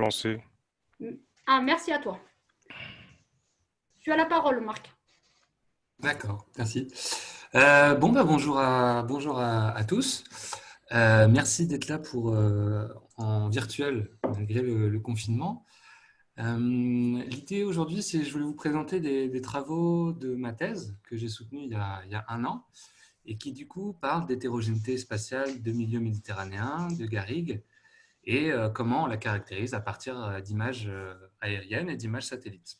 lancer. Ah, merci à toi. Tu as la parole, Marc. D'accord, merci. Euh, bon, bah, bonjour, à, bonjour à, tous. Euh, merci d'être là pour, euh, en virtuel malgré le, confinement. L'idée aujourd'hui, c'est je voulais vous présenter des, travaux de ma thèse que j'ai soutenue il, il, y a un an et qui du coup parle d'hétérogénéité spatiale de milieux méditerranéens, de Garrigue, et comment on la caractérise à partir d'images aériennes et d'images satellites.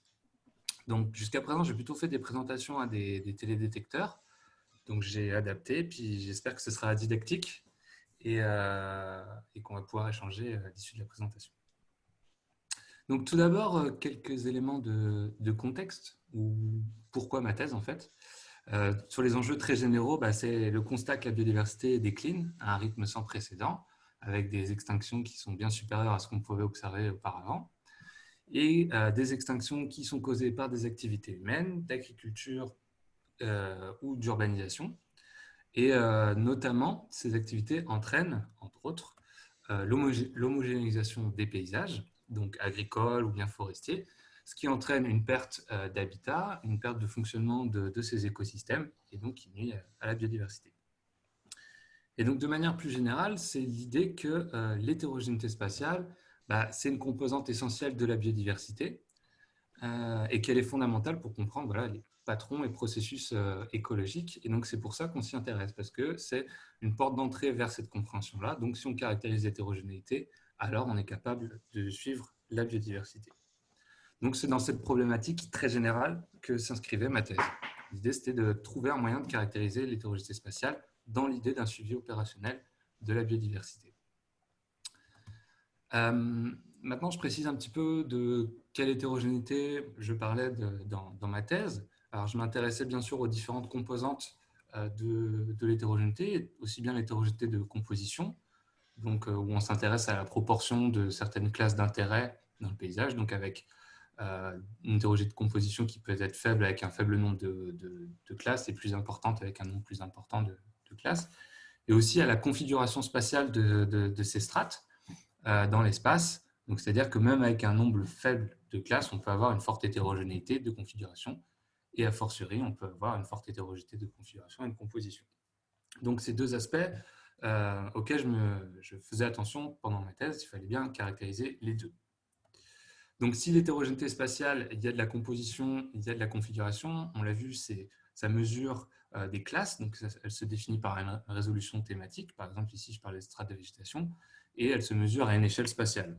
Donc jusqu'à présent, j'ai plutôt fait des présentations à des, des télédétecteurs, donc j'ai adapté, puis j'espère que ce sera didactique et, qu'on va pouvoir échanger à l'issue de la présentation. Donc tout d'abord, quelques éléments de, contexte, ou pourquoi ma thèse en fait. Euh, sur les enjeux très généraux, bah, c'est le constat que la biodiversité décline à un rythme sans précédent, avec des extinctions qui sont bien supérieures à ce qu'on pouvait observer auparavant, et euh, des extinctions qui sont causées par des activités humaines, d'agriculture euh, ou d'urbanisation. Et notamment, ces activités entraînent, entre autres, l'homogénéisation des paysages, donc agricoles ou bien forestiers, ce qui entraîne une perte euh, d'habitat, une perte de fonctionnement de, ces écosystèmes et donc qui nuit à la biodiversité. Et donc de manière plus générale, c'est l'idée que euh, l'hétérogénéité spatiale, bah, c'est une composante essentielle de la biodiversité euh, et qu'elle est fondamentale pour comprendre les patrons et processus écologiques. Et donc c'est pour ça qu'on s'y intéresse, parce que c'est une porte d'entrée vers cette compréhension-là. Donc si on caractérise l'hétérogénéité, alors on est capable de suivre la biodiversité. Donc, c'est dans cette problématique très générale que s'inscrivait ma thèse. L'idée, c'était de trouver un moyen de caractériser l'hétérogénéité spatiale dans l'idée d'un suivi opérationnel de la biodiversité. Euh, maintenant, je précise un petit peu de quelle hétérogénéité je parlais dans, ma thèse. Alors, je m'intéressais bien sûr aux différentes composantes euh, de, l'hétérogénéité, aussi bien l'hétérogénéité de composition, donc, euh, où on s'intéresse à la proportion de certaines classes d'intérêt dans le paysage, donc avec une hétérogénéité de composition qui peut être faible avec un faible nombre de, classes et plus importante avec un nombre plus important de, classes, et aussi à la configuration spatiale de, ces strates euh, dans l'espace. C'est-à-dire que même avec un nombre faible de classes, on peut avoir une forte hétérogénéité de configuration, et a fortiori, on peut avoir une forte hétérogénéité de configuration et de composition. Donc ces deux aspects euh, auxquels je, me, je faisais attention pendant ma thèse, il fallait bien caractériser les deux. Donc, si l'hétérogénéité spatiale, il y a de la composition, il y a de la configuration, on l'a vu, ça mesure des classes, donc elle se définit par une résolution thématique, par exemple ici je parlais de strates de végétation, et elle se mesure à une échelle spatiale.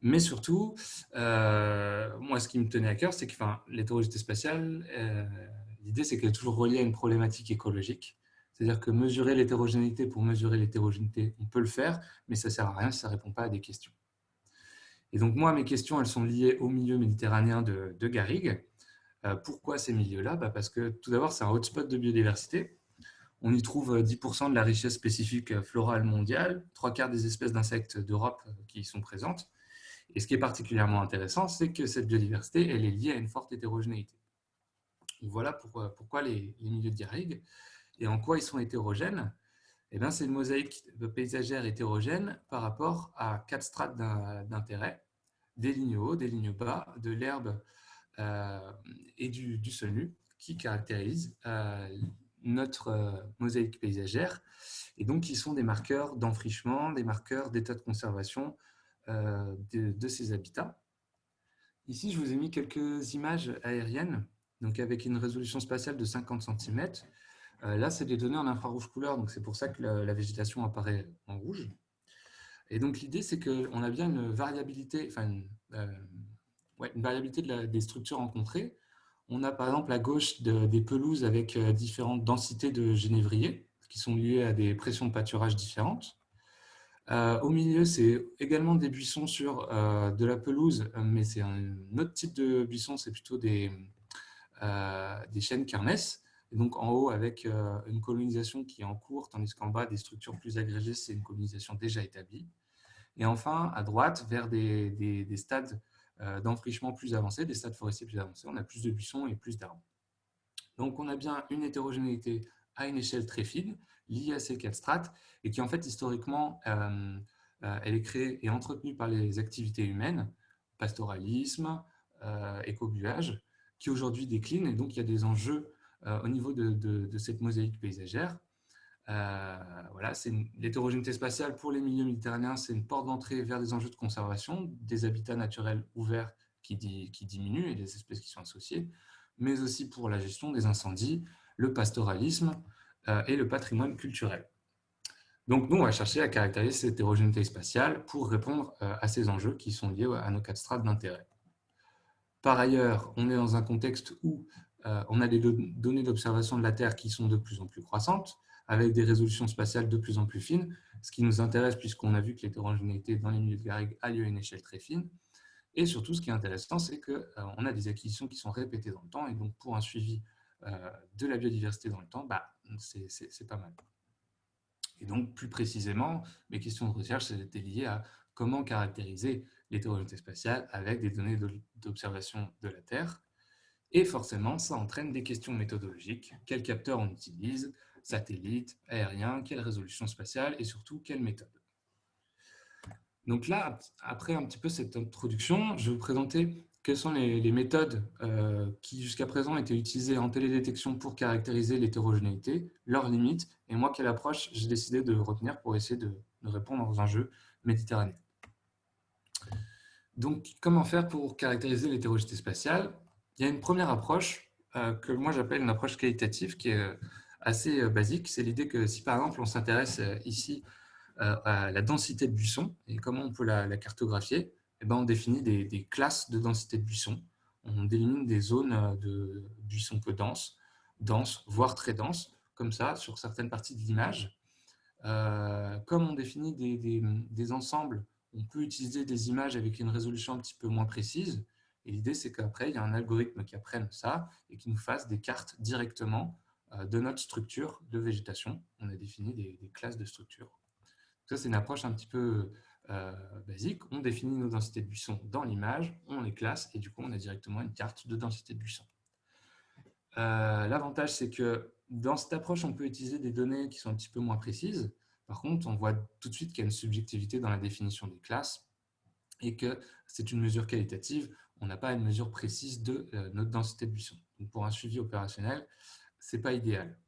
Mais surtout, euh, moi ce qui me tenait à cœur, c'est que l'hétérogénéité spatiale, euh, l'idée c'est qu'elle est toujours reliée à une problématique écologique, c'est-à-dire que mesurer l'hétérogénéité pour mesurer l'hétérogénéité, on peut le faire, mais ça ne sert à rien si ça ne répond pas à des questions. Et donc, moi, mes questions, elles sont liées au milieu méditerranéen de, Garrigue. Euh, pourquoi ces milieux-là? Bah, Parce que tout d'abord, c'est un hotspot de biodiversité. On y trouve 10% euh, de la richesse spécifique florale mondiale, trois quarts des espèces d'insectes d'Europe euh, qui y sont présentes. Et ce qui est particulièrement intéressant, c'est que cette biodiversité, elle est liée à une forte hétérogénéité. voilà pourquoi, les, milieux de et en quoi ils sont hétérogènes. Eh c'est une mosaïque paysagère hétérogène par rapport à quatre strates d'intérêt, des lignes hauts, des lignes bas, de l'herbe euh, et du, sol nu, qui caractérisent euh, notre euh, mosaïque paysagère, et donc qui sont des marqueurs d'enfrichement, des marqueurs d'état de conservation de, ces habitats. Ici, je vous ai mis quelques images aériennes, donc avec une résolution spatiale de 50 cm, euh, là, c'est des données en infrarouge couleur, donc c'est pour ça que la, végétation apparaît en rouge. Et donc, l'idée, c'est qu'on a bien une variabilité, enfin, une, euh, variabilité des structures rencontrées. On a par exemple à gauche des pelouses avec euh, différentes densités de génévrier qui sont liées à des pressions de pâturage différentes. au milieu, c'est également des buissons sur de la pelouse, mais c'est un autre type de buisson, c'est plutôt des, des chênes carnesses et donc en haut avec euh, une colonisation qui est en cours, tandis qu'en bas, des structures plus agrégées, c'est une colonisation déjà établie. Et enfin, à droite, vers des, des, stades euh, d'enfrichement plus avancés, des stades forestiers plus avancés, on a plus de buissons et plus d'arbres. Donc on a bien une hétérogénéité à une échelle très fine, liée à ces quatre strates, et qui en fait historiquement euh, elle est créée et entretenue par les activités humaines, pastoralisme, écobuage, qui aujourd'hui décline. Et donc, il y a des enjeux au niveau de, cette mosaïque paysagère. Voilà, c'est l'hétérogénéité spatiale pour les milieux méditerranéens, c'est une porte d'entrée vers des enjeux de conservation, des habitats naturels ouverts qui, qui diminuent et des espèces qui sont associées, mais aussi pour la gestion des incendies, le pastoralisme euh, et le patrimoine culturel. Donc, nous, on va chercher à caractériser cette hétérogénéité spatiale pour répondre euh, à ces enjeux qui sont liés à nos quatre strates d'intérêt. Par ailleurs, on est dans un contexte où euh, on a des données d'observation de la Terre qui sont de plus en plus croissantes, avec des résolutions spatiales de plus en plus fines, ce qui nous intéresse puisqu'on a vu que l'hétérogénéité dans les milieux de garrigues a lieu à une échelle très fine. Et surtout, ce qui est intéressant, c'est qu'on a des acquisitions qui sont répétées dans le temps, et donc pour un suivi euh, de la biodiversité dans le temps, bah, c'est pas mal. Et donc, plus précisément, mes questions de recherche étaient liées à comment caractériser l'hétérogénéité spatiale avec des données d'observation de la Terre. Et forcément, ça entraîne des questions méthodologiques. Quels capteurs on utilise? Satellites, aériens, quelle résolution spatiale et surtout, quelle méthode Donc là, après un petit peu cette introduction, je vais vous présenter quelles sont les, méthodes euh, qui jusqu'à présent étaient utilisées en télédétection pour caractériser l'hétérogénéité, leurs limites, et moi, quelle approche j'ai décidé de retenir pour essayer de, répondre aux enjeux méditerranéens. Donc, comment faire pour caractériser l'hétérogénéité spatiale? Il y a une première approche euh, que moi j'appelle une approche qualitative qui est euh, assez basique. C'est l'idée que si par exemple on s'intéresse ici à la densité de buissons et comment on peut la cartographier, eh ben, on définit des, classes de densité de buissons. On délimine des zones euh, de buissons peu denses, denses, voire très denses, comme ça, sur certaines parties de l'image. Euh, comme on définit des, ensembles, on peut utiliser des images avec une résolution un petit peu moins précise. Et l'idée, c'est qu'après, il y a un algorithme qui apprenne ça et qui nous fasse des cartes directement euh, de notre structure de végétation. On a défini des, classes de structure. Ça, c'est une approche un petit peu euh, basique, on définit nos densités de buissons dans l'image, on les classe et du coup on a directement une carte de densité de buissons. Euh, l'avantage c'est que dans cette approche on peut utiliser des données qui sont un petit peu moins précises. Par contre on voit tout de suite qu'il y a une subjectivité dans la définition des classes et que c'est une mesure qualitative, on n'a pas une mesure précise de euh, notre densité de buissons. Pour un suivi opérationnel, ce n'est pas idéal.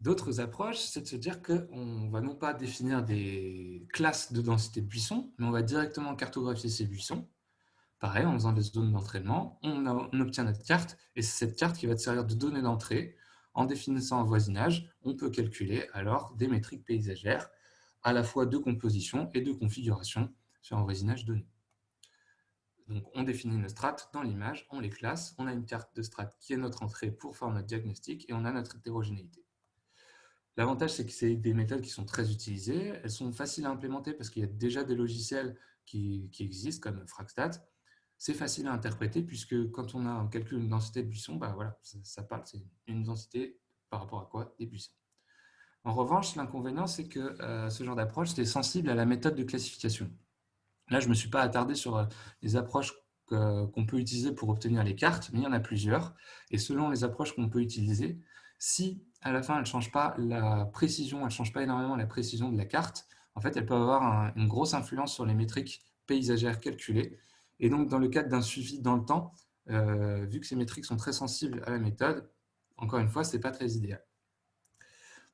D'autres approches, c'est de se dire qu'on va non pas définir des classes de densité de buissons, mais on va directement cartographier ces buissons. Pareil, en faisant des zones d'entraînement, on, obtient notre carte, et c'est cette carte qui va te servir de donnée d'entrée. En définissant un voisinage, on peut calculer alors des métriques paysagères, à la fois de composition et de configuration sur un voisinage donné. Donc, on définit nos strates dans l'image, on les classe, on a une carte de strates qui est notre entrée pour faire notre diagnostic, et on a notre hétérogénéité. L'avantage, c'est que c'est des méthodes qui sont très utilisées. Elles sont faciles à implémenter parce qu'il y a déjà des logiciels qui, existent, comme Fragstat. C'est facile à interpréter puisque quand on a un calcul d'une densité de buissons, bah voilà, ça, parle, c'est une densité par rapport à quoi? Des buissons. En revanche, l'inconvénient, c'est que euh, ce genre d'approche, c'est sensible à la méthode de classification. Là, je ne me suis pas attardé sur euh, les approches qu'on peut utiliser pour obtenir les cartes, mais il y en a plusieurs. Et selon les approches qu'on peut utiliser, si à la fin, elle ne change pas la précision, elle ne change pas énormément la précision de la carte. En fait, elle peut avoir une grosse influence sur les métriques paysagères calculées. Et donc, dans le cadre d'un suivi dans le temps, euh, vu que ces métriques sont très sensibles à la méthode, encore une fois, ce n'est pas très idéal.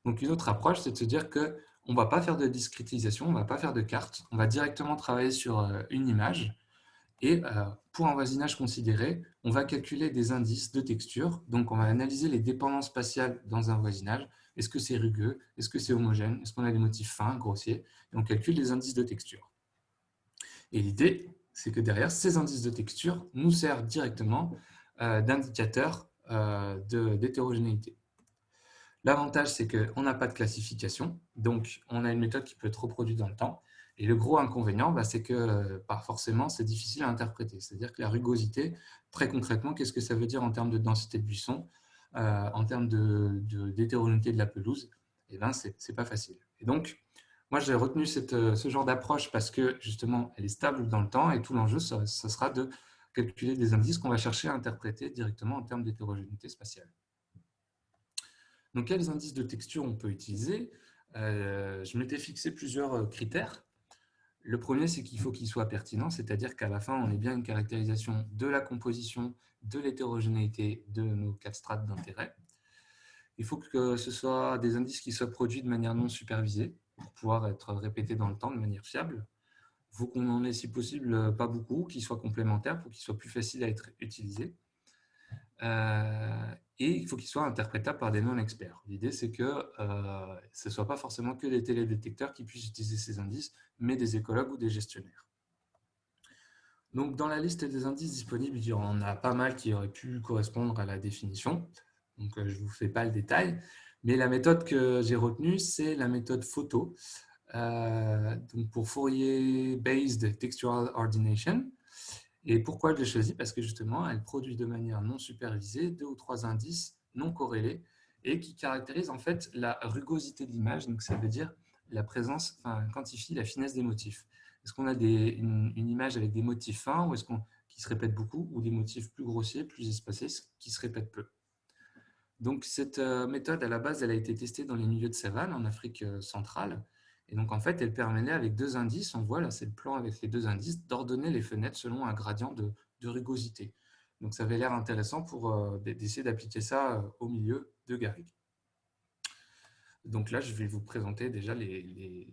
Donc, une autre approche, c'est de se dire qu'on ne va pas faire de discrétisation, on ne va pas faire de carte, on va directement travailler sur euh, une image et euh, pour un voisinage considéré, on va calculer des indices de texture. Donc, on va analyser les dépendances spatiales dans un voisinage. Est-ce que c'est rugueux? Est-ce que c'est homogène? Est-ce qu'on a des motifs fins, grossiers? Et on calcule les indices de texture. Et l'idée, c'est que derrière, ces indices de texture nous servent directement euh, d'indicateurs d'hétérogénéité. L'avantage, c'est qu'on n'a pas de classification. Donc, on a une méthode qui peut être reproduite dans le temps. Et le gros inconvénient, bah, c'est que euh, pas forcément, c'est difficile à interpréter. C'est-à-dire que la rugosité, très concrètement, qu'est-ce que ça veut dire en termes de densité de buisson, euh, en termes d'hétérogénéité de, de, la pelouse? Eh bien, ce n'est pas facile. Et donc, moi, j'ai retenu euh, ce genre d'approche parce que, justement, elle est stable dans le temps et tout l'enjeu, ça, sera de calculer des indices qu'on va chercher à interpréter directement en termes d'hétérogénéité spatiale. Donc, quels indices de texture on peut utiliser? Je m'étais fixé plusieurs critères. Le premier, c'est qu'il faut qu'il soit pertinent, c'est-à-dire qu'à la fin, on ait bien une caractérisation de la composition, de l'hétérogénéité de nos quatre strates d'intérêt. Il faut que ce soit des indices qui soient produits de manière non supervisée pour pouvoir être répétés dans le temps de manière fiable. Il faut qu'on en ait, si possible, pas beaucoup, qu'ils soient complémentaires pour qu'ils soient plus faciles à être utilisés. Euh, et il faut qu'ils soient interprétables par des non-experts. L'idée, c'est que euh, ce ne soit pas forcément que des télédétecteurs qui puissent utiliser ces indices, mais des écologues ou des gestionnaires. Donc, dans la liste des indices disponibles, il y en a pas mal qui auraient pu correspondre à la définition. Donc, euh, je ne vous fais pas le détail. Mais la méthode que j'ai retenue, c'est la méthode photo. donc pour Fourier Based Textual Ordination. Et pourquoi je l'ai choisi? Parce que justement, elle produit de manière non supervisée deux ou trois indices non corrélés et qui caractérisent en fait la rugosité de l'image. Donc, ça veut dire la présence, enfin, quantifie la finesse des motifs. Est-ce qu'on a une, image avec des motifs fins ou est-ce qu'on qui se répètent beaucoup ou des motifs plus grossiers, plus espacés, qui se répètent peu? Donc, cette euh, méthode, à la base, elle a été testée dans les milieux de savane en Afrique euh, centrale et donc, en fait, elle permettait avec deux indices, on voit là, c'est le plan avec les deux indices, d'ordonner les fenêtres selon un gradient de, rugosité. Donc, ça avait l'air intéressant pour euh, d'essayer d'appliquer ça euh, au milieu de Garrigue. Donc là, je vais vous présenter déjà les,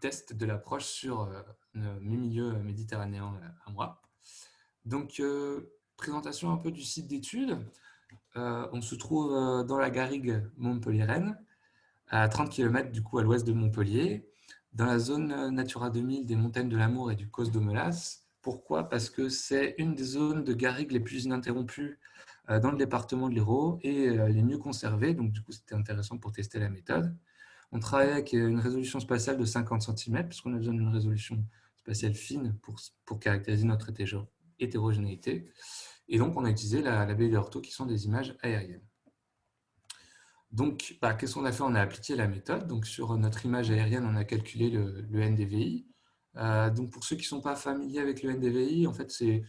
tests de l'approche sur euh, mes milieux méditerranéens à moi. Donc, présentation un peu du site d'études. on se trouve dans la Garrigue montpelliéraine à 30 km du coup à l'ouest de Montpellier, dans la zone Natura 2000 des montagnes de l'Amour et du Causse de Melas. Pourquoi? Parce que c'est une des zones de garrigue les plus ininterrompues euh, dans le département de l'Hérault et euh, les mieux conservées. Donc, du coup, c'était intéressant pour tester la méthode. On travaille avec une résolution spatiale de 50 cm, puisqu'on a besoin d'une résolution spatiale fine pour, pour caractériser notre hétérogénéité. Et donc, on a utilisé la, la baie ortho, qui sont des images aériennes. Donc, bah, qu'est-ce qu'on a fait? On a appliqué la méthode. Donc, sur notre image aérienne, on a calculé le, NDVI. Euh, donc, pour ceux qui ne sont pas familiers avec le NDVI, en fait, c'est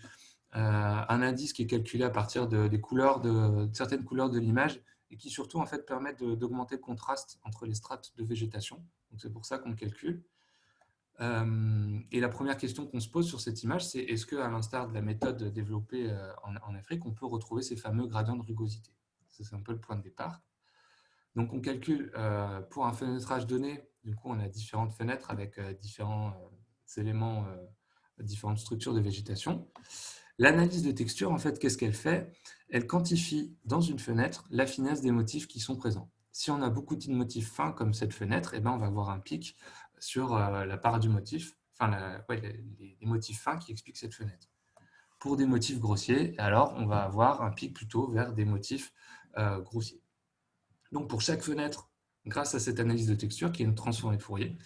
euh, un indice qui est calculé à partir de, des couleurs de, certaines couleurs de l'image et qui surtout en fait permettent d'augmenter le contraste entre les strates de végétation. C'est pour ça qu'on le calcule. Euh, et la première question qu'on se pose sur cette image, c'est est-ce qu'à l'instar de la méthode développée en Afrique, on peut retrouver ces fameux gradients de rugosité? C'est un peu le point de départ. Donc, on calcule euh, pour un fenêtrage donné, du coup, on a différentes fenêtres avec euh, différents euh, éléments, différentes structures de végétation. L'analyse de texture, en fait, qu'est-ce qu'elle fait? Elle quantifie dans une fenêtre la finesse des motifs qui sont présents. Si on a beaucoup de motifs fins comme cette fenêtre, eh ben, on va avoir un pic sur la part du motif, enfin les, motifs fins qui expliquent cette fenêtre. Pour des motifs grossiers, alors on va avoir un pic plutôt vers des motifs grossiers. Donc, pour chaque fenêtre, grâce à cette analyse de texture, qui est une transformée de Fourier,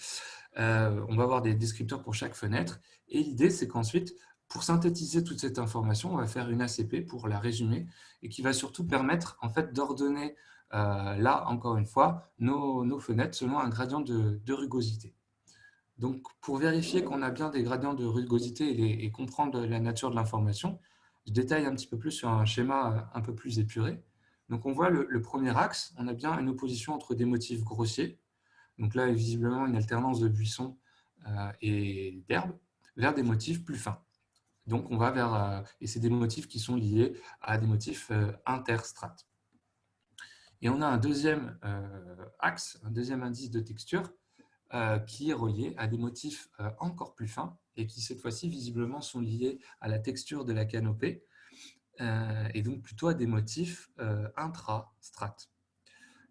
euh, on va avoir des descripteurs pour chaque fenêtre. Et l'idée, c'est qu'ensuite, pour synthétiser toute cette information, on va faire une ACP pour la résumer et qui va surtout permettre en fait, d'ordonner, euh, là, encore une fois, nos, fenêtres selon un gradient de, rugosité. Donc, pour vérifier qu'on a bien des gradients de rugosité et, et comprendre la nature de l'information, je détaille un petit peu plus sur un schéma un peu plus épuré. Donc, on voit le, premier axe, on a bien une opposition entre des motifs grossiers, donc là, visiblement, une alternance de buissons euh, et d'herbes, vers des motifs plus fins. Donc, on va vers, euh, et c'est des motifs qui sont liés à des motifs euh, interstrates. Et on a un deuxième axe, un deuxième indice de texture qui est relié à des motifs encore plus fins et qui, cette fois-ci, visiblement, sont liés à la texture de la canopée et donc plutôt à des motifs euh, intra-strates.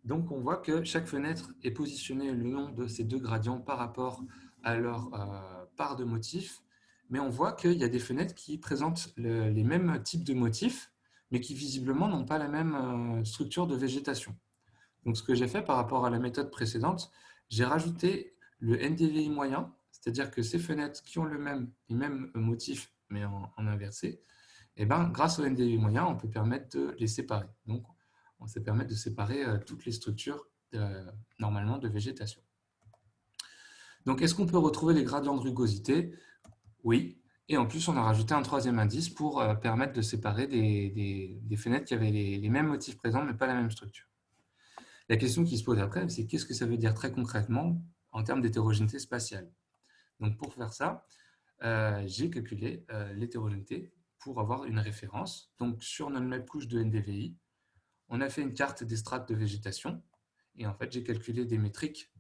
Donc on voit que chaque fenêtre est positionnée le long de ces deux gradients par rapport à leur euh, part de motifs, mais on voit qu'il y a des fenêtres qui présentent les mêmes types de motifs, mais qui visiblement n'ont pas la même structure de végétation. Donc ce que j'ai fait par rapport à la méthode précédente, j'ai rajouté le NDVI moyen, c'est-à-dire que ces fenêtres qui ont le même, les mêmes motifs, mais en inversé, et eh ben, grâce au NDV moyen, on peut permettre de les séparer. Donc, on peut permettre de séparer euh, toutes les structures euh, normalement de végétation. Donc, est-ce qu'on peut retrouver les gradients de rugosité Oui. Et en plus, on a rajouté un troisième indice pour euh, permettre de séparer des, fenêtres qui avaient les, mêmes motifs présents, mais pas la même structure. La question qui se pose après, c'est qu'est-ce que ça veut dire très concrètement en termes d'hétérogénéité spatiale? Donc, pour faire ça, j'ai calculé l'hétérogénéité pour avoir une référence. Donc, sur notre même couche de NDVI, on a fait une carte des strates de végétation. Et en fait, j'ai calculé des métriques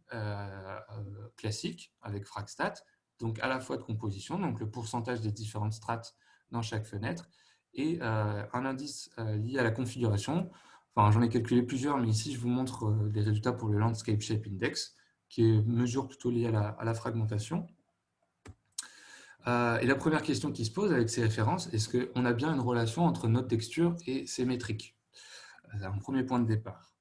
classiques avec Fragstat, donc à la fois de composition, donc le pourcentage des différentes strates dans chaque fenêtre, et un indice lié à la configuration, Enfin, j'en ai calculé plusieurs, mais ici, je vous montre euh, les résultats pour le Landscape Shape Index, qui est mesure plutôt liée à la, fragmentation. Euh, et la première question qui se pose avec ces références, est-ce qu'on a bien une relation entre notre texture et ces métriques? C'est un premier point de départ.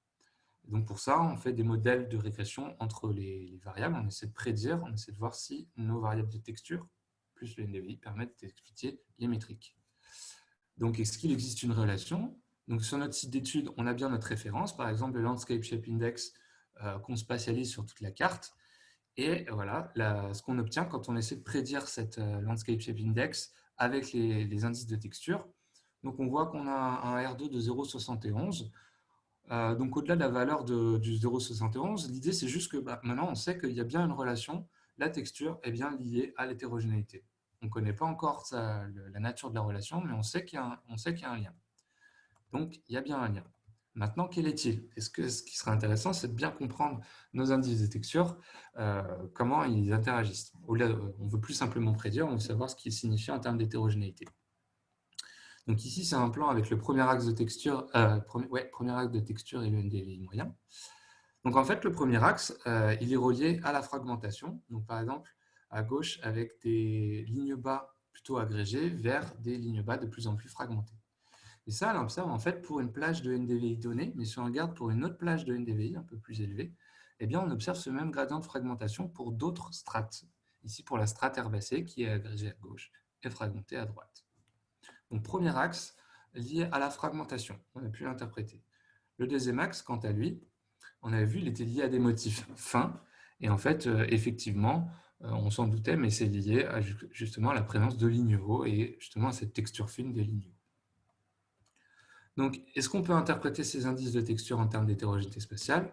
Donc pour ça, on fait des modèles de régression entre les, variables. On essaie de prédire, on essaie de voir si nos variables de texture, plus le NDVI, permettent d'expliquer les métriques. Donc est-ce qu'il existe une relation? Donc, sur notre site d'études, on a bien notre référence, par exemple le Landscape Shape Index euh, qu'on spatialise sur toute la carte. Et voilà ce qu'on obtient quand on essaie de prédire cette euh, Landscape Shape Index avec les, indices de texture. Donc, on voit qu'on a un R2 de 0,71. Euh, donc, au-delà de la valeur de, du 0,71, l'idée, c'est juste que bah, maintenant, on sait qu'il y a bien une relation. La texture est bien liée à l'hétérogénéité. On ne connaît pas encore la nature de la relation, mais on sait qu'il y, y, a un lien. Donc, il y a bien un lien. Maintenant, quel est-il? Est-ce ce qui serait intéressant, c'est de bien comprendre nos indices de texture, euh, comment ils interagissent? on ne veut plus simplement prédire, on veut savoir ce qu'il signifie en termes d'hétérogénéité. Donc ici, c'est un plan avec le premier axe de texture, euh, premier, premier, axe de texture et le NDVI moyen. Donc en fait, le premier axe, euh, il est relié à la fragmentation. Donc par exemple, à gauche, avec des lignes bas plutôt agrégées vers des lignes bas de plus en plus fragmentées. Et ça, on observe en fait pour une plage de NDVI donnée, mais si on regarde pour une autre plage de NDVI un peu plus élevée, eh bien, on observe ce même gradient de fragmentation pour d'autres strates. Ici, pour la strate herbacée qui est agrégée à gauche et fragmentée à droite. Donc, premier axe lié à la fragmentation. On a pu l'interpréter. Le deuxième axe, quant à lui, on a vu, il était lié à des motifs fins. Et en fait, euh, effectivement, euh, on s'en doutait, mais c'est lié à, justement à la présence de lignes hauts et justement à cette texture fine des lignes donc, est-ce qu'on peut interpréter ces indices de texture en termes d'hétérogénéité spatiale?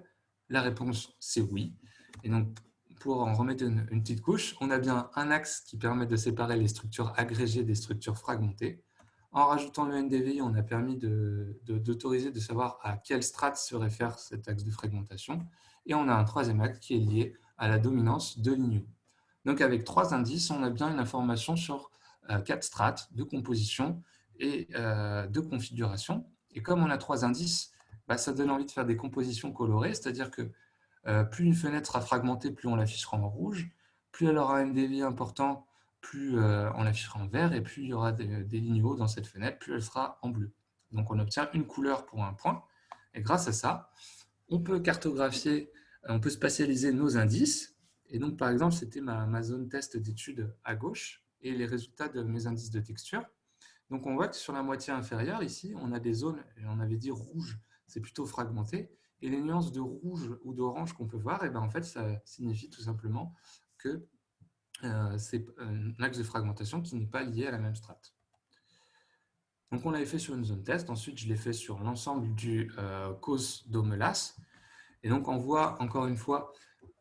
La réponse, c'est oui. Et donc, pour en remettre une, petite couche, on a bien un axe qui permet de séparer les structures agrégées des structures fragmentées. En rajoutant le NDVI, on a permis d'autoriser de, savoir à quelle strate se réfère cet axe de fragmentation. Et on a un troisième axe qui est lié à la dominance de lignes. Donc avec trois indices, on a bien une information sur euh, quatre strates de composition et euh, de configuration. Et comme on a trois indices, bah, ça donne envie de faire des compositions colorées, c'est-à-dire que euh, plus une fenêtre sera fragmentée, plus on l'affichera en rouge, plus elle aura un NDVI important, plus euh, on l'affichera en vert, et plus il y aura des, lignes hauts dans cette fenêtre, plus elle sera en bleu. Donc on obtient une couleur pour un point, et grâce à ça, on peut cartographier, on peut spatialiser nos indices, et donc par exemple, c'était ma, ma zone test d'étude à gauche, et les résultats de mes indices de texture. Donc on voit que sur la moitié inférieure, ici, on a des zones, on avait dit rouge, c'est plutôt fragmenté, et les nuances de rouge ou d'orange qu'on peut voir, eh ben en fait, ça signifie tout simplement que euh, c'est un axe de fragmentation qui n'est pas lié à la même strate. Donc on l'avait fait sur une zone test, ensuite je l'ai fait sur l'ensemble du euh, d'Omelas, et donc on voit encore une fois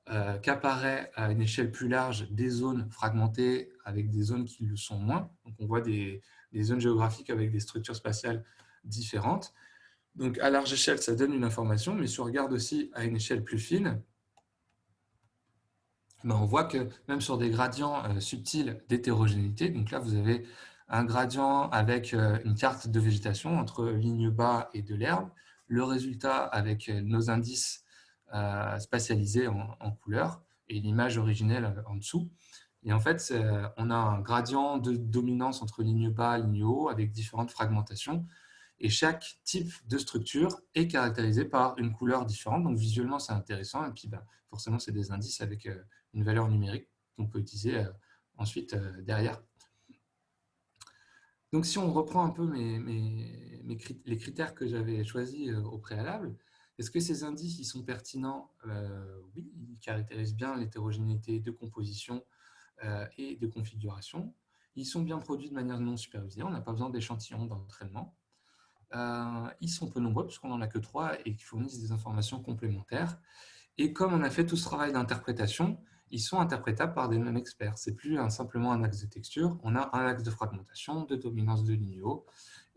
euh, qu'apparaît à une échelle plus large des zones fragmentées avec des zones qui le sont moins. Donc on voit des, des zones géographiques avec des structures spatiales différentes. Donc, à large échelle, ça donne une information, mais si on regarde aussi à une échelle plus fine, ben on voit que même sur des gradients euh, subtils d'hétérogénéité, donc là, vous avez un gradient avec euh, une carte de végétation entre ligne bas et de l'herbe, le résultat avec euh, nos indices spatialisés en couleur et l'image originelle en dessous. Et en fait, on a un gradient de dominance entre ligne bas et ligne haut avec différentes fragmentations. Et chaque type de structure est caractérisé par une couleur différente. Donc visuellement, c'est intéressant. Et puis, bah, forcément, c'est des indices avec euh, une valeur numérique qu'on peut utiliser euh, ensuite euh, derrière. Donc si on reprend un peu les critères que j'avais choisis au préalable, est-ce que ces indices ils sont pertinents? Oui, ils caractérisent bien l'hétérogénéité de composition euh, et de configuration. Ils sont bien produits de manière non supervisée, on n'a pas besoin d'échantillons d'entraînement. Euh, ils sont peu nombreux puisqu'on n'en a que trois et qui fournissent des informations complémentaires. Et comme on a fait tout ce travail d'interprétation, ils sont interprétables par des non-experts. C'est plus simplement un axe de texture, on a un axe de fragmentation, de dominance de ligne haut,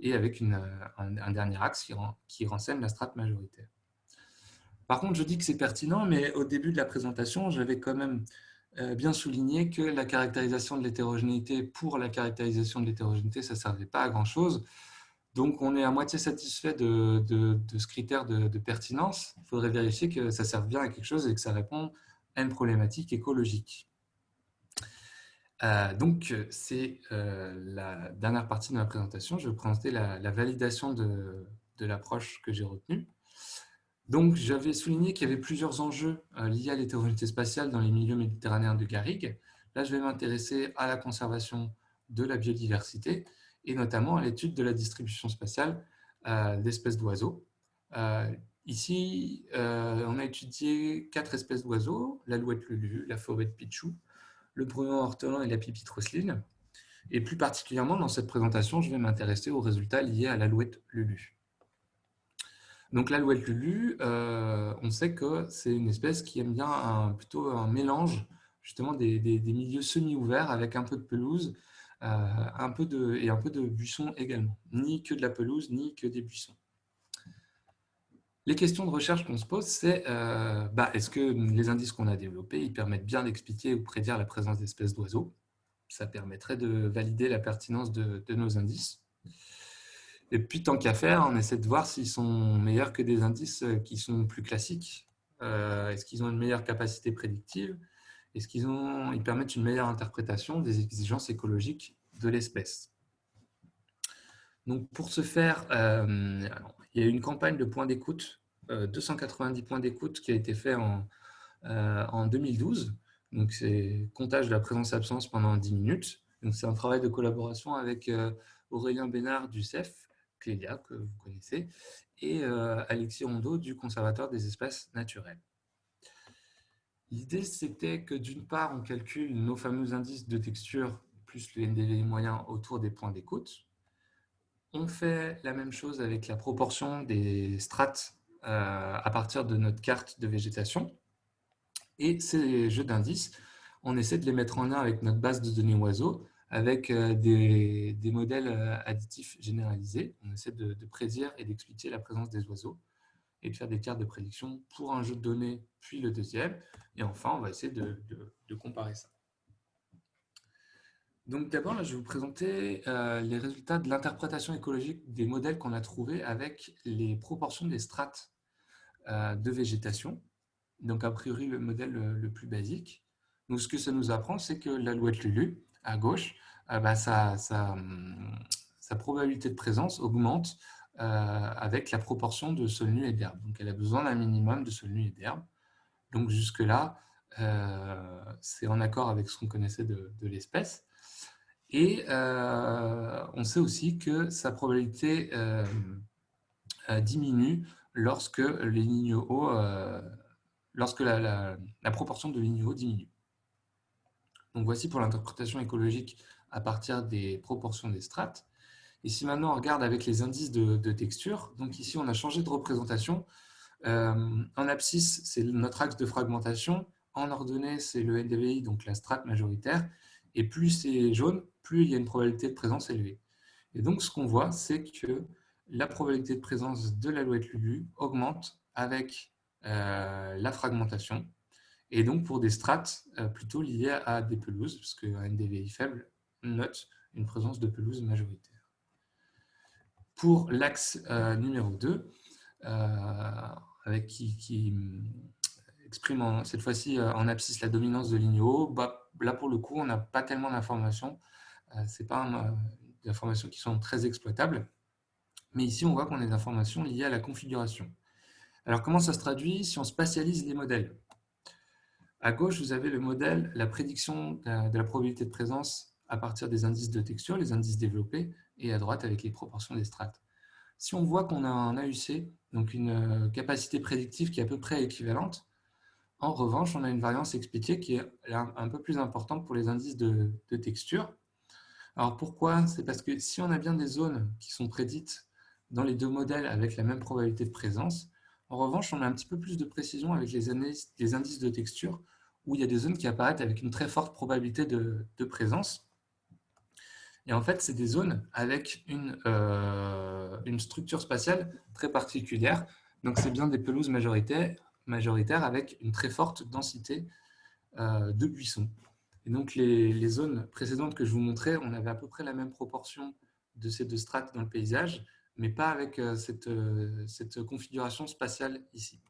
et avec une, un, dernier axe qui, renseigne la strate majoritaire. Par contre, je dis que c'est pertinent, mais au début de la présentation, j'avais quand même euh, bien souligné que la caractérisation de l'hétérogénéité pour la caractérisation de l'hétérogénéité, ça ne servait pas à grand-chose. Donc, on est à moitié satisfait de, ce critère de, pertinence. Il faudrait vérifier que ça serve bien à quelque chose et que ça répond à une problématique écologique. Euh, donc, c'est euh, la dernière partie de ma présentation. Je vais vous présenter la, validation de, l'approche que j'ai retenue. Donc, j'avais souligné qu'il y avait plusieurs enjeux euh, liés à l'hétérogénéité spatiale dans les milieux méditerranéens de Garrigue. Là, je vais m'intéresser à la conservation de la biodiversité et notamment à l'étude de la distribution spatiale d'espèces d'oiseaux. Ici, on a étudié quatre espèces d'oiseaux, l'alouette lulu, la fauvette pichou, le brun ortolan et la pipite rosseline. Et plus particulièrement, dans cette présentation, je vais m'intéresser aux résultats liés à l'alouette lulu. Donc l'alouette lulu, euh, on sait que c'est une espèce qui aime bien un, plutôt un mélange justement des, milieux semi-ouverts avec un peu de pelouse euh, et un peu de buissons également. Ni que de la pelouse, ni que des buissons. Les questions de recherche qu'on se pose, c'est euh, bah, est-ce que les indices qu'on a développés permettent bien d'expliquer ou prédire la présence d'espèces d'oiseaux? Ça permettrait de valider la pertinence de, nos indices. Et puis, tant qu'à faire, on essaie de voir s'ils sont meilleurs que des indices euh, qui sont plus classiques. Euh, est-ce qu'ils ont une meilleure capacité prédictive? Est-ce qu'ils ils permettent une meilleure interprétation des exigences écologiques de l'espèce? Donc, pour ce faire, il y a eu une campagne de points d'écoute, 290 euh, points d'écoute qui a été fait en, euh, en 2012. Donc, c'est comptage de la présence-absence pendant 10 minutes. Donc, c'est un travail de collaboration avec euh, Aurélien Bénard du CEF, Clélia, que vous connaissez, et Alexis Rondeau du Conservatoire des espaces naturels. L'idée, c'était que d'une part, on calcule nos fameux indices de texture plus le NDV moyen autour des points d'écoute. On fait la même chose avec la proportion des strates euh, à partir de notre carte de végétation. Et ces jeux d'indices, on essaie de les mettre en lien avec notre base de données oiseaux, avec euh, des, modèles euh, additifs généralisés. On essaie de, prédire et d'expliquer la présence des oiseaux et de faire des cartes de prédiction pour un jeu de données, puis le deuxième. Et enfin, on va essayer de comparer ça. Donc d'abord, je vais vous présenter euh, les résultats de l'interprétation écologique des modèles qu'on a trouvés avec les proportions des strates de végétation. Donc a priori, le modèle le, plus basique. Donc ce que ça nous apprend, c'est que l'alouette lulu, à gauche, euh, bah, sa, probabilité de présence augmente avec la proportion de sol nu et d'herbe. Donc elle a besoin d'un minimum de sol nu et d'herbe. Donc jusque-là, c'est en accord avec ce qu'on connaissait de l'espèce. Et euh, on sait aussi que sa probabilité euh, euh, diminue lorsque les lorsque la, proportion de lignes hauts diminue. Donc voici pour l'interprétation écologique à partir des proportions des strates. Et si maintenant on regarde avec les indices de, texture, donc ici on a changé de représentation. en abscisse, c'est notre axe de fragmentation. En ordonnée, c'est le NDVI, donc la strate majoritaire. Et plus c'est jaune, plus il y a une probabilité de présence élevée. Et donc, ce qu'on voit, c'est que la probabilité de présence de l'alouette lulu augmente avec euh, la fragmentation, et donc pour des strates euh, plutôt liées à des pelouses, parce qu'un NDVI faible note une présence de pelouse majoritaire. Pour l'axe euh, numéro 2, avec qui, exprime cette fois-ci en abscisse la dominance de ligne haut, bah, là pour le coup, on n'a pas tellement d'informations euh, ce pas euh, des informations qui sont très exploitables. Mais ici, on voit qu'on a des informations liées à la configuration. Alors, comment ça se traduit si on spatialise les modèles? À gauche, vous avez le modèle, la prédiction de la probabilité de présence à partir des indices de texture, les indices développés, et à droite avec les proportions des strates. Si on voit qu'on a un AUC, donc une euh, capacité prédictive qui est à peu près équivalente, en revanche, on a une variance expliquée qui est un peu plus importante pour les indices de texture, alors pourquoi? C'est parce que si on a bien des zones qui sont prédites dans les deux modèles avec la même probabilité de présence, en revanche, on a un petit peu plus de précision avec les, indices de texture où il y a des zones qui apparaissent avec une très forte probabilité de, présence. Et en fait, c'est des zones avec une, une structure spatiale très particulière. Donc, c'est bien des pelouses majoritaires, majoritaires avec une très forte densité de buissons. Et donc, les, zones précédentes que je vous montrais, on avait à peu près la même proportion de ces deux strates dans le paysage, mais pas avec euh, cette, euh, cette configuration spatiale ici.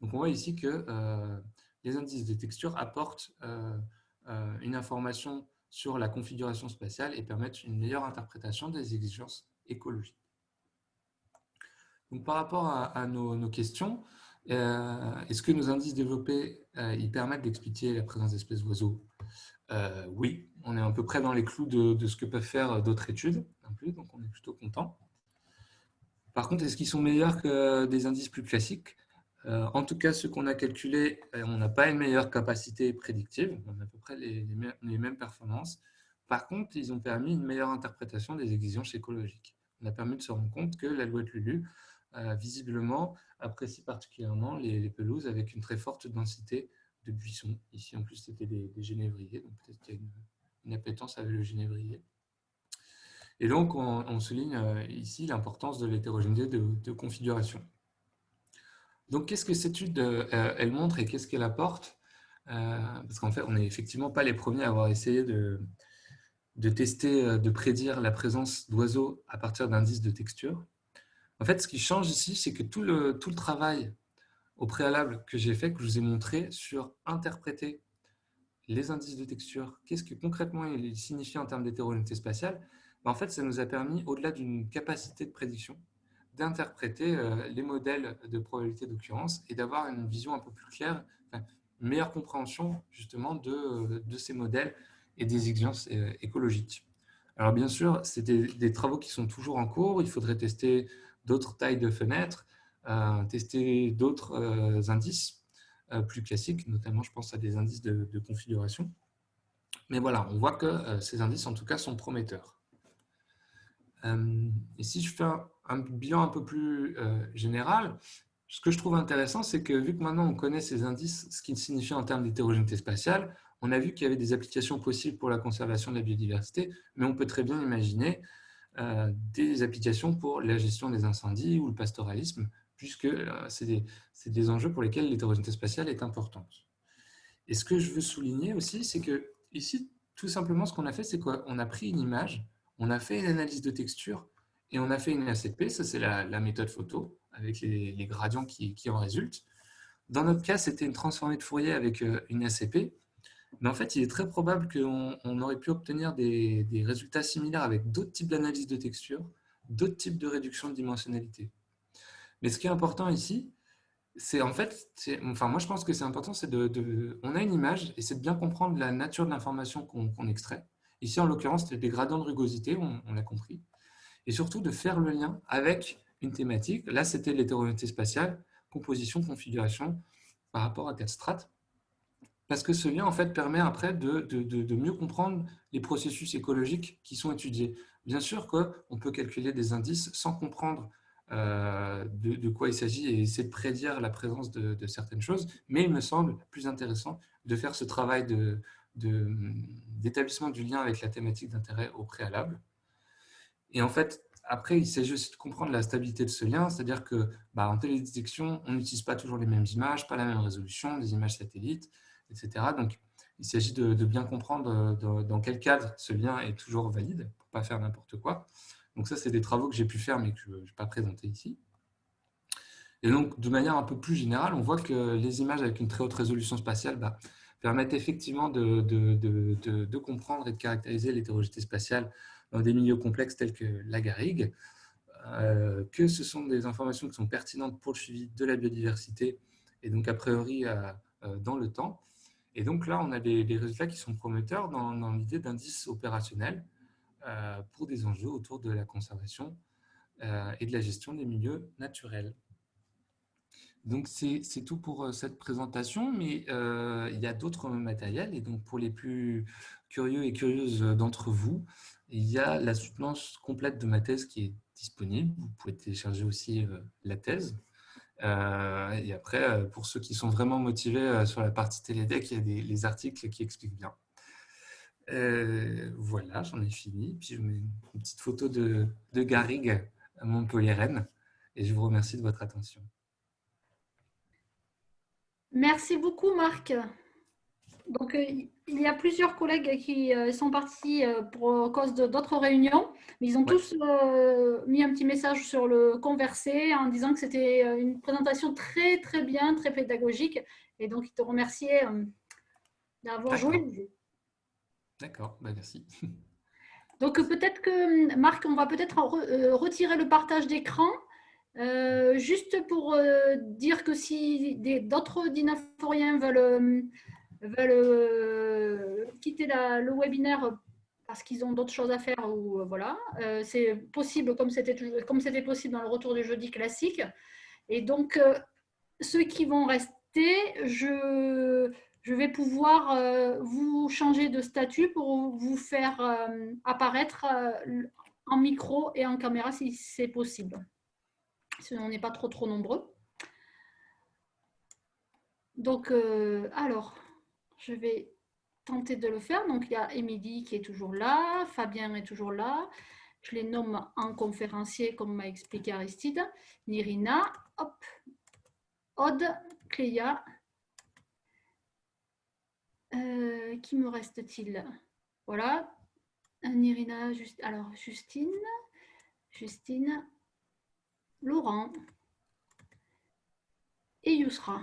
Donc, on voit ici que euh, les indices de texture apportent une information sur la configuration spatiale et permettent une meilleure interprétation des exigences écologiques. Donc, par rapport à, nos, questions, est-ce que nos indices développés ils permettent d'expliquer la présence d'espèces d'oiseaux? Oui, on est à peu près dans les clous de, ce que peuvent faire d'autres études, donc on est plutôt content. Par contre, est-ce qu'ils sont meilleurs que des indices plus classiques? Euh, En tout cas, ceux qu'on a calculés, euh, on n'a pas une meilleure capacité prédictive, on a à peu près les, mêmes performances. Par contre, ils ont permis une meilleure interprétation des exigences écologiques. On a permis de se rendre compte que la loi de Lulu, visiblement, apprécie particulièrement les, pelouses avec une très forte densité de buissons. Ici, en plus, c'était des, génévriers, donc peut-être qu'il y a une, appétence avec le génévrier. Et donc, on, souligne euh, ici l'importance de l'hétérogénéité de, configuration. Donc, qu'est-ce que cette étude euh, elle montre et qu'est-ce qu'elle apporte euh, Parce qu'en fait, on n'est effectivement pas les premiers à avoir essayé de, de tester, de prédire la présence d'oiseaux à partir d'indices de texture. En fait, ce qui change ici, c'est que tout le, tout le travail au préalable que j'ai fait, que je vous ai montré sur interpréter les indices de texture, qu'est-ce que concrètement il signifie en termes d'hétérogénéité spatiale, en fait, ça nous a permis, au-delà d'une capacité de prédiction, d'interpréter euh, les modèles de probabilité d'occurrence et d'avoir une vision un peu plus claire, une meilleure compréhension justement de, de, ces modèles et des exigences euh, écologiques. Alors bien sûr, c'est des, travaux qui sont toujours en cours, il faudrait tester d'autres tailles de fenêtres, tester d'autres euh, indices euh, plus classiques, notamment je pense à des indices de, configuration. Mais voilà, on voit que euh, ces indices en tout cas sont prometteurs. Et si je fais un, bilan un peu plus général, ce que je trouve intéressant, c'est que vu que maintenant on connaît ces indices, ce qu'ils signifient en termes d'hétérogénéité spatiale, on a vu qu'il y avait des applications possibles pour la conservation de la biodiversité, mais on peut très bien imaginer des applications pour la gestion des incendies ou le pastoralisme, puisque euh, c'est des, enjeux pour lesquels l'hétérogénéité spatiale est importante. Et ce que je veux souligner aussi, c'est que ici, tout simplement, ce qu'on a fait, c'est qu'on a pris une image, on a fait une analyse de texture et on a fait une ACP, ça c'est la, méthode photo, avec les, gradients qui, en résultent. Dans notre cas, c'était une transformée de Fourier avec euh, une ACP, mais en fait, il est très probable qu'on aurait pu obtenir des, des résultats similaires avec d'autres types d'analyse de texture, d'autres types de réduction de dimensionnalité. Mais ce qui est important ici, c'est en fait, enfin moi je pense que c'est important, c'est de, on a une image et c'est de bien comprendre la nature de l'information qu'on extrait. Ici en l'occurrence, c'était des gradients de rugosité, on, l'a compris, et surtout de faire le lien avec une thématique. Là, c'était l'hétérogénéité spatiale, composition, configuration par rapport à quatre strates. Parce que ce lien en fait permet après de, de mieux comprendre les processus écologiques qui sont étudiés. Bien sûr qu'on peut calculer des indices sans comprendre euh, de, quoi il s'agit et essayer de prédire la présence de, certaines choses. Mais il me semble plus intéressant de faire ce travail d'établissement du lien avec la thématique d'intérêt au préalable. Et en fait, après, il s'agit aussi de comprendre la stabilité de ce lien, c'est-à-dire que bah, en télédétection, on n'utilise pas toujours les mêmes images, pas la même résolution, des images satellites, etc. Donc, il s'agit de, bien comprendre dans, quel cadre ce lien est toujours valide, pour ne pas faire n'importe quoi. Donc ça, c'est des travaux que j'ai pu faire, mais que je ne vais pas présenter ici. Et donc, de manière un peu plus générale, on voit que les images avec une très haute résolution spatiale bah, permettent effectivement de, comprendre et de caractériser l'hétérogénéité spatiale dans des milieux complexes tels que la garrigue, euh, que ce sont des informations qui sont pertinentes pour le suivi de la biodiversité et donc a priori euh, dans le temps. Et donc là, on a des, résultats qui sont prometteurs dans, l'idée d'indices opérationnels euh, pour des enjeux autour de la conservation et de la gestion des milieux naturels. Donc, c'est tout pour euh, cette présentation, mais il y a d'autres matériels. Et donc, pour les plus curieux et curieuses d'entre vous, il y a la soutenance complète de ma thèse qui est disponible. Vous pouvez télécharger aussi la thèse. et après, pour ceux qui sont vraiment motivés sur la partie télédeck, il y a des, les articles qui expliquent bien. voilà, j'en ai fini. Puis je mets une petite photo de, de Garrigue à Montpellier-Rennes. Et je vous remercie de votre attention. Merci beaucoup, Marc. Donc, euh, il y a plusieurs collègues qui euh, sont partis euh, pour cause d'autres réunions, mais ils ont tous mis un petit message sur le conversé en disant que c'était une présentation très, très bien, très pédagogique. Et donc, ils te remerciaient d'avoir joué D'accord, bah, merci. Donc, peut-être que, Marc, on va peut-être retirer le partage d'écran euh, juste pour euh, dire que si d'autres dynaforiens veulent, veulent quitter le webinaire parce qu'ils ont d'autres choses à faire, ou voilà, euh, c'est possible comme c'était possible dans le retour du jeudi classique. Et donc, ceux qui vont rester, je vais pouvoir vous changer de statut pour vous faire apparaître en micro et en caméra si c'est possible si on n'est pas trop trop nombreux. Donc, euh, alors, je vais tenter de le faire. Donc, il y a Émilie qui est toujours là, Fabien est toujours là. Je les nomme en conférencier, comme m'a expliqué Aristide. Nirina, hop, Aude, Cléa. Euh, qui me reste-t-il? Voilà. Nirina, alors Justine. Justine, Laurent et Yousra.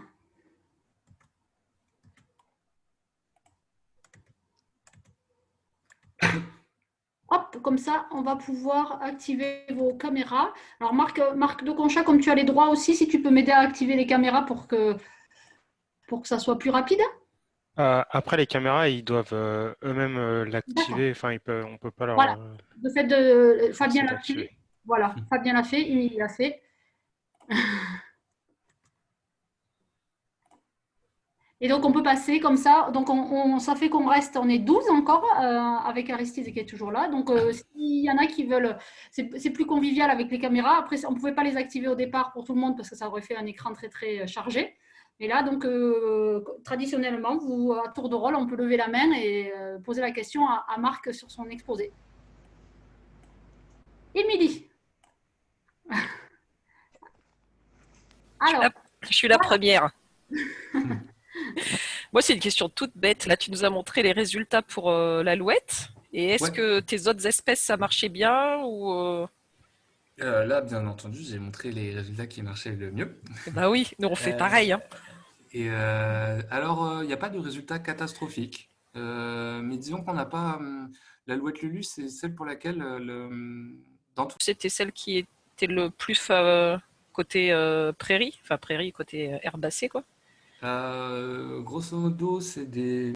Hop, comme ça, on va pouvoir activer vos caméras. Alors, Marc, Marc de Concha, comme tu as les droits aussi, si tu peux m'aider à activer les caméras pour que, pour que ça soit plus rapide. Euh, après, les caméras, ils doivent euh, eux-mêmes euh, l'activer. Enfin, on ne peut pas leur... Voilà. Le fait de... Fabien l'a voilà, hmm. Fabien l'a fait, il l'a fait. Et donc, on peut passer comme ça. Donc, on, ça fait qu'on reste, on est 12 encore euh, avec Aristide qui est toujours là. Donc, euh, s'il y en a qui veulent, c'est plus convivial avec les caméras. Après, on ne pouvait pas les activer au départ pour tout le monde parce que ça aurait fait un écran très, très euh, chargé. Et là, donc, traditionnellement, vous, à tour de rôle, on peut lever la main et poser la question à, à Marc sur son exposé. Émilie Alors, je suis la, première. Moi, c'est une question toute bête. Là, tu nous as montré les résultats pour euh, l'alouette. Et est-ce que tes autres espèces, ça marchait bien ou euh? Euh, Là, bien entendu, j'ai montré les résultats qui marchaient le mieux. Bah oui, nous on fait pareil. Hein. Et alors, il n'y a pas de résultats catastrophiques. mais disons qu'on n'a pas... L'alouette Lulu, c'est celle pour laquelle... le, C'était celle qui était le plus côté euh, prairie, enfin prairie côté euh, herbacée quoi. Euh, Grosso modo, c'est des